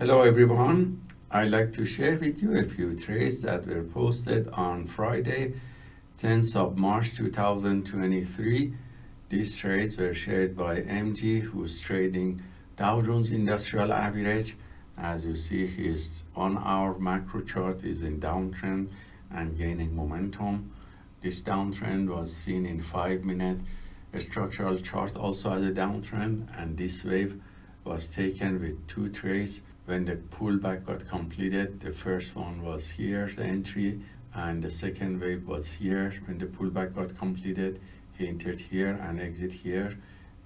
Hello everyone. I'd like to share with you a few trades that were posted on Friday, 10th of March 2023. These trades were shared by MG, who's trading Dow Jones Industrial Average. As you see, his on our macro chart is in downtrend and gaining momentum. This downtrend was seen in five minute structural chart also as a downtrend and this wave was taken with two trades when the pullback got completed. The first one was here, the entry, and the second wave was here. When the pullback got completed, he entered here and exit here.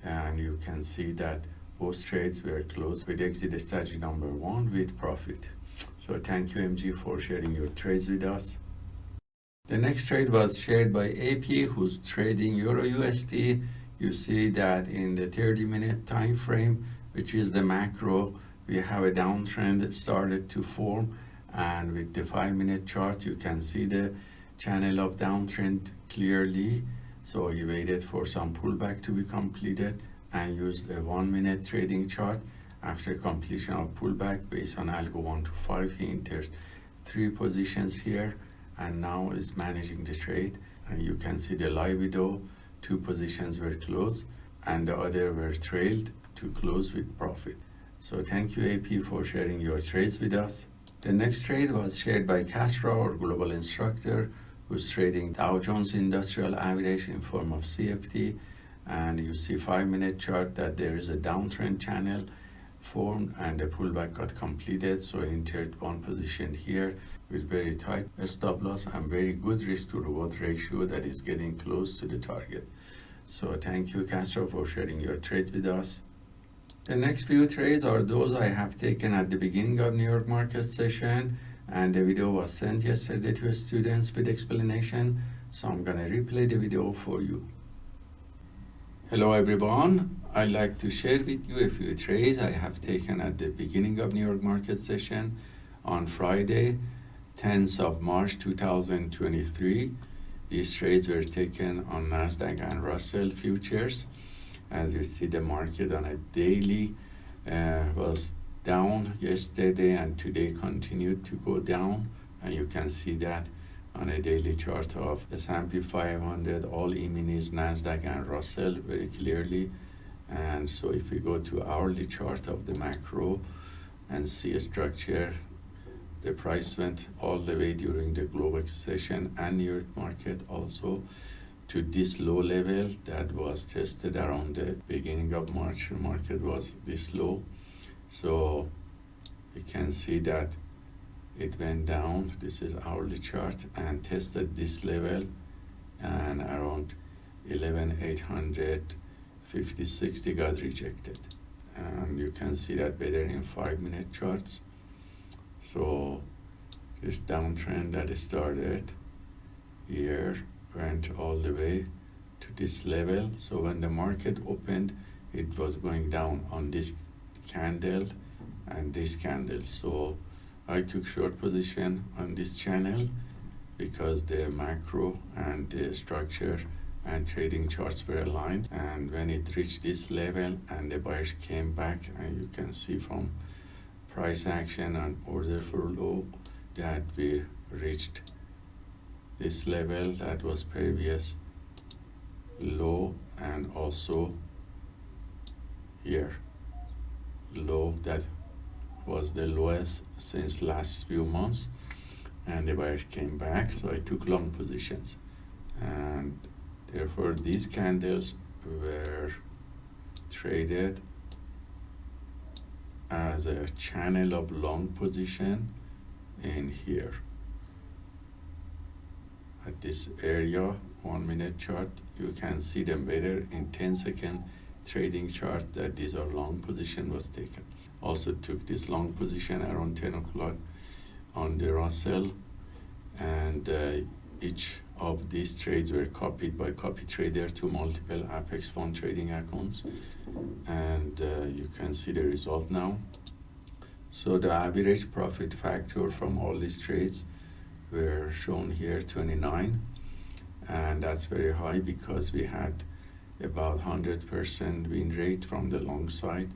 And you can see that both trades were closed with exit strategy number one with profit. So thank you MG for sharing your trades with us. The next trade was shared by AP who's trading Euro USD. You see that in the 30 minute time frame, which is the macro, we have a downtrend that started to form and with the five minute chart you can see the channel of downtrend clearly. So he waited for some pullback to be completed and used a one minute trading chart. After completion of pullback based on algo 1 to 5 he entered three positions here and now is managing the trade. And you can see the live video two positions were closed and the other were trailed to close with profit so thank you AP for sharing your trades with us. The next trade was shared by Castro, our global instructor, who's trading Dow Jones Industrial Average in form of CFD. And you see five minute chart that there is a downtrend channel formed and the pullback got completed. So I entered one position here with very tight stop loss and very good risk to reward ratio that is getting close to the target. So thank you Castro for sharing your trade with us. The next few trades are those I have taken at the beginning of New York market session and the video was sent yesterday to students with explanation so I'm gonna replay the video for you. Hello everyone, I'd like to share with you a few trades I have taken at the beginning of New York market session on Friday 10th of March 2023. These trades were taken on Nasdaq and Russell futures as you see the market on a daily uh, was down yesterday and today continued to go down. And you can see that on a daily chart of S&P 500 all E-minis Nasdaq and Russell very clearly. And so if we go to hourly chart of the macro and see a structure the price went all the way during the global session and New York market also to this low level that was tested around the beginning of March. The market was this low. So you can see that it went down. This is hourly chart and tested this level and around 11,850, 60 got rejected. And you can see that better in five minute charts. So this downtrend that started here went all the way to this level. So when the market opened it was going down on this candle and this candle. So I took short position on this channel because the macro and the structure and trading charts were aligned. And when it reached this level and the buyers came back and you can see from price action and order flow that we reached this level that was previous low and also here. Low that was the lowest since last few months and the buyers came back so I took long positions. And therefore these candles were traded as a channel of long position in here this area one minute chart you can see them better in 10 second trading chart that these are long position was taken. Also took this long position around 10 o'clock on the Russell and uh, each of these trades were copied by copy trader to multiple Apex fund trading accounts. And uh, you can see the result now. So the average profit factor from all these trades were shown here 29 and that's very high because we had about 100% win rate from the long side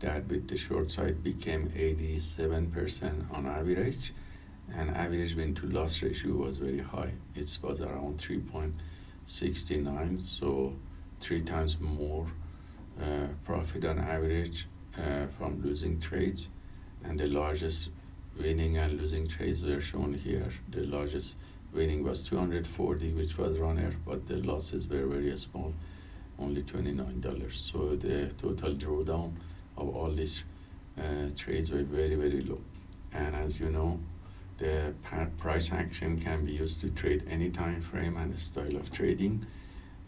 that with the short side became 87% on average and average win to loss ratio was very high. It was around 3.69, so three times more uh, profit on average uh, from losing trades. And the largest winning and losing trades were shown here. The largest winning was 240, which was runner, but the losses were very small, only $29. So the total drawdown of all these uh, trades were very, very low. And as you know, the price action can be used to trade any time frame and style of trading.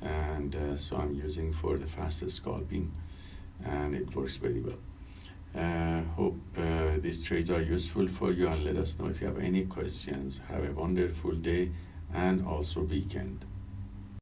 And uh, so I'm using for the fastest scalping and it works very well. Uh, hope uh, these trades are useful for you and let us know if you have any questions. Have a wonderful day and also weekend.